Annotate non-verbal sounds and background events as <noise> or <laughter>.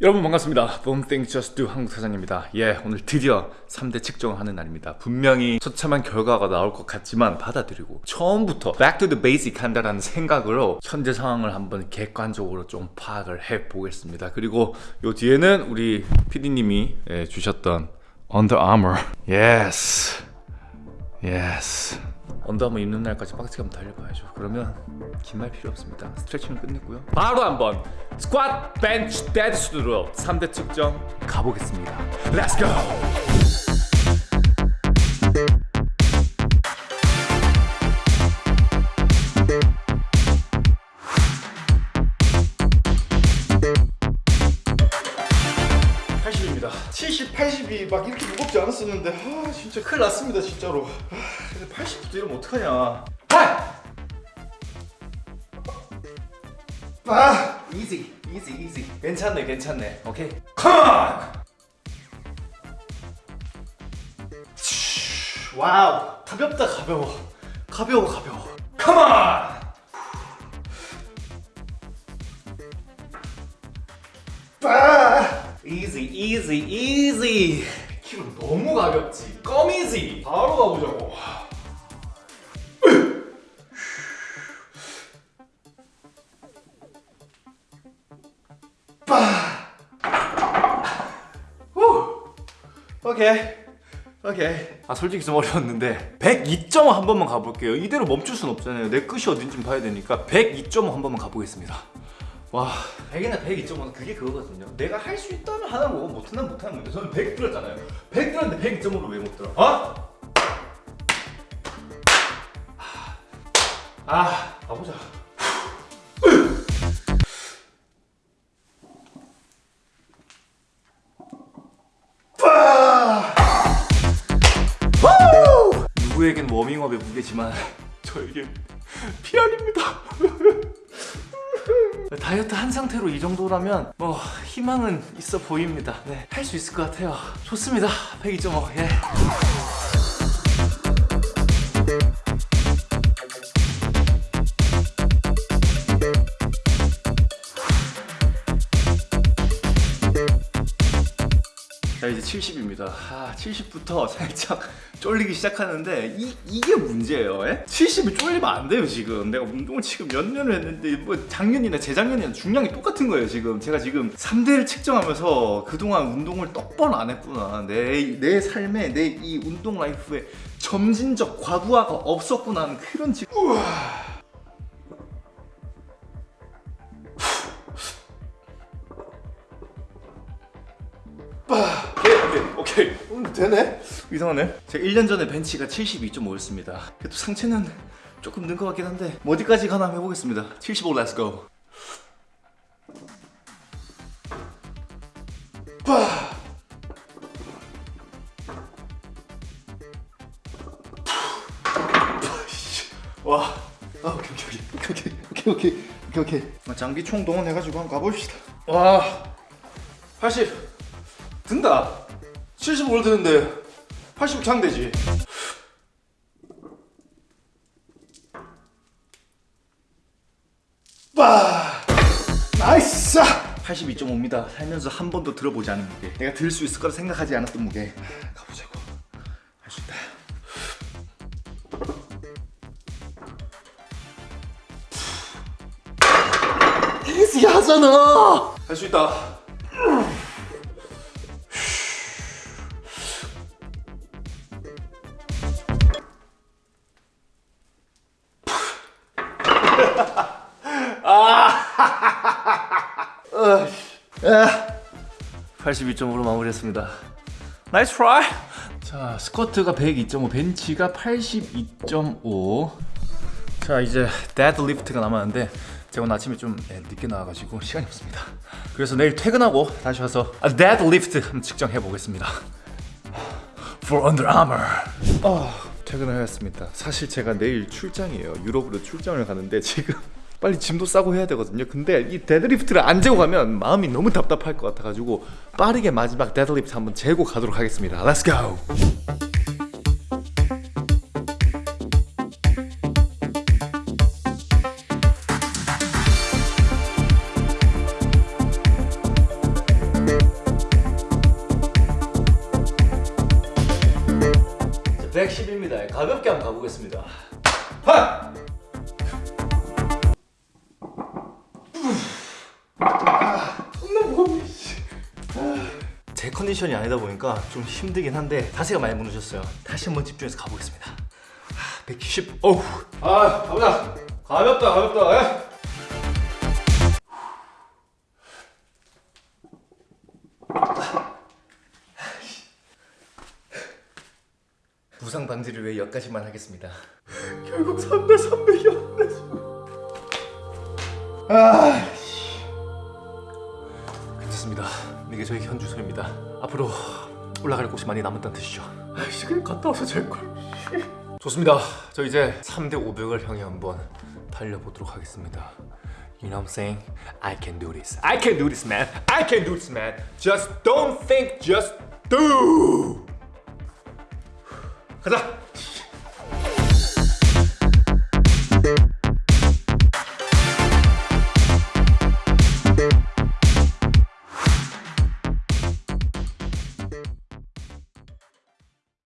여러분 반갑습니다. Think Just Do 한국 사장입니다. 예, 오늘 드디어 3대 측정을 하는 날입니다. 분명히 처참한 결과가 나올 것 같지만 받아들이고 처음부터 Back to the Basic 한다라는 생각으로 현재 상황을 한번 객관적으로 좀 파악을 해 보겠습니다. 그리고 요 뒤에는 우리 PD님이 예, 주셨던 Under Armour. Yes. Yes. 언더아머 입는 날까지 빡세게 한번 달려봐야죠. 그러면 긴 말 필요 없습니다. 스트레칭은 끝냈고요. 바로 한번 스쿼트, 벤치, 데드스로 3대 측정 가보겠습니다! 입 80이 막 이렇게 무겁지 않았었는데 아 진짜 큰일 났습니다 진짜로. 아, 근데 80부터 이러면 어떡하냐. 아! 아! easy easy easy. 괜찮네 괜찮네. 오케이 come on! 와우 가볍다 가벼워. 가벼워 가벼워. Come on! 아! Easy easy 키로 너무 가볍지. 껌이지 바로 가보자고. 후. 오케이. 오케이. 아 솔직히 좀 어려웠는데 102.5 한 번만 가볼게요. 이대로 멈출 순 없잖아요. 내 끝이 어딘지 봐야 되니까 102.5 한 번만 가보겠습니다 와. 100이나 102.5는 그게 그거거든요. 내가 할 수 있다면 하는 거고 못하면 못하는 건데. 저는 100 들었잖아요. 100 들었는데 102.5를 왜 못 들어 어? 아 가보자. 누구에겐 워밍업의 무게지만 저에겐 피알입니다 다이어트 한 상태로 이 정도라면 뭐 희망은 있어 보입니다. 네, 할 수 있을 것 같아요. 좋습니다. 102.5 예. 자 이제 70입니다 아 70부터 살짝 <laughs> 쫄리기 시작하는데 이, 이게 문제예요 에? 70이 쫄리면 안 돼요 지금 내가 운동을 지금 몇 년을 했는데 뭐 작년이나 재작년이나 중량이 똑같은 거예요 지금 제가 지금 3대를 측정하면서 그동안 운동을 떡번 안 했구나 내, 내 삶에 내 이 운동 life에 점진적 과부하가 없었구나 하는 그런 지금 우와. 오케이 음, 되네. 이상하네. 제가 1년 전에 벤치가 72.5였습니다. 그래도 상체는 조금 는 것 같긴 한데 뭐 어디까지 가나 해보겠습니다. 75 let's go 와. 아, 오케이 오케이 오케이. 오케이 오케이 오케이 오케이 장비 총 동원해가지고 한번 가봅시다. 와. 80 든다 75를 드는데 80 장되지. 빠 nice! 82.5입니다. 살면서 한 번도 들어보지 않은 무게. 내가 들 수 있을 거라 생각하지 않았던 무게. 가보자고. 할 수 있다. 이지 하잖아! 할 수 있다 아, <laughs> 82.5로 마무리했습니다. nice try. 자, 스쿼트가 102.5, 벤치가 82.5. 자, 이제 데드리프트가 남았는데 제가 오늘 아침에 좀 네, 늦게 나와가지고 시간이 없습니다. 그래서 내일 퇴근하고 다시 와서 데드리프트 한번 측정해 보겠습니다. For Under Armour. 어, 퇴근을 하였습니다. 사실 제가 내일 출장이에요. 유럽으로 출장을 가는데 지금 <laughs> 빨리 짐도 싸고 해야 되거든요 근데 이 데드리프트를 안 재고 가면 마음이 너무 답답할 것 같아가지고 빠르게 마지막 데드리프트 한번 재고 가도록 하겠습니다! 자, 110입니다. 가볍게 한번 가보겠습니다. 하! 제 컨디션이 아니다 보니까 좀 힘들긴 한데 자세가 많이 무너졌어요. 다시 한번 집중해서 가보겠습니다. 하, 110. 어우. 아, 가보자. 가볍다, 가볍다. 예? 부상 방지를 위해 여기까지만 하겠습니다. <laughs> 결국 3대 300이었네. 아, 씨. 괜찮습니다. 이게 저희 현 주소입니다. 앞으로 올라갈 곳이 많이 남았다는 뜻이죠. 아이씨 그냥 갔다 와서 잘 걸. 좋습니다. 저 이제 3대 500을 향해 한번 달려보도록 하겠습니다. You know what I'm saying? I can do this. I can do this, man. I can do this, man. Just don't think, just do. 가자.